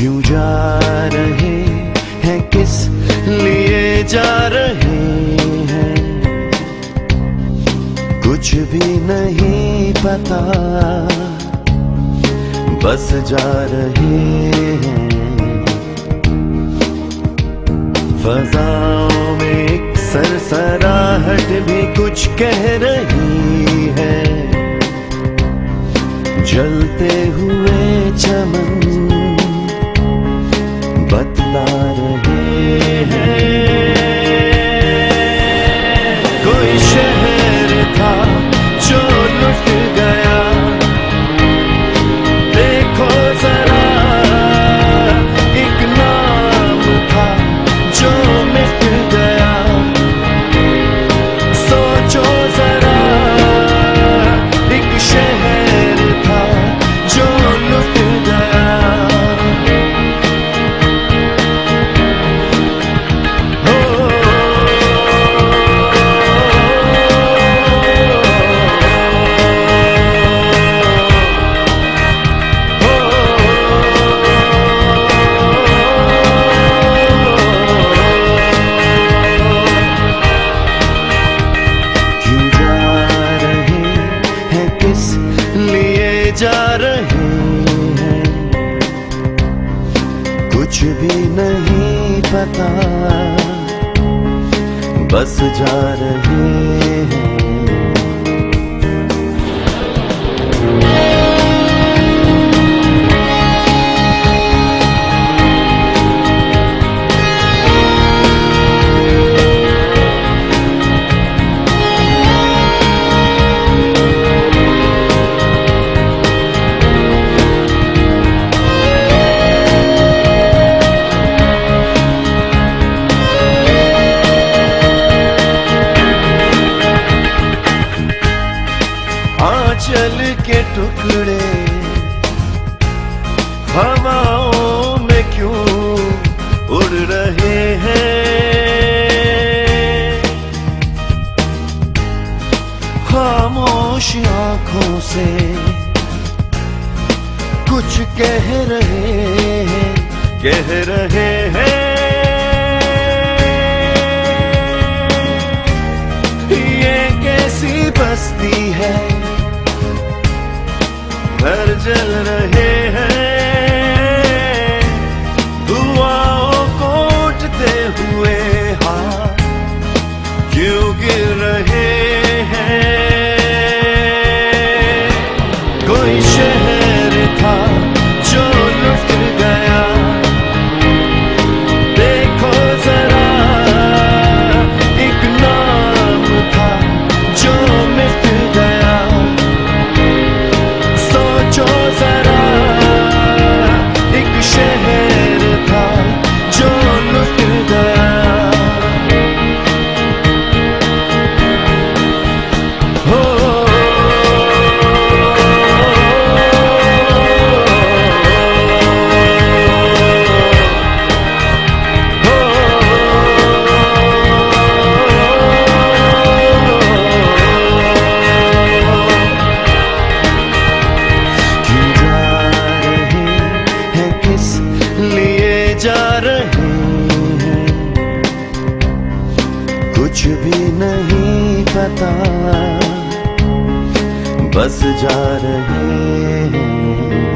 जा रहे हैं? किस लिए जा रहे हैं? कुछ भी नहीं पता। बस जा रहे हैं। फजाओं में एक सरसराहट भी कुछ कह रही है। जलते जा रहे हैं। कुछ भी नहीं पता बस जा रहे हैं के टुकड़े। हवाओं में क्यों उड़ रहे हैं? खामोश आँखों से कुछ कह रहे हैं, कह रहे हैं। पता बस जा रहे हैं।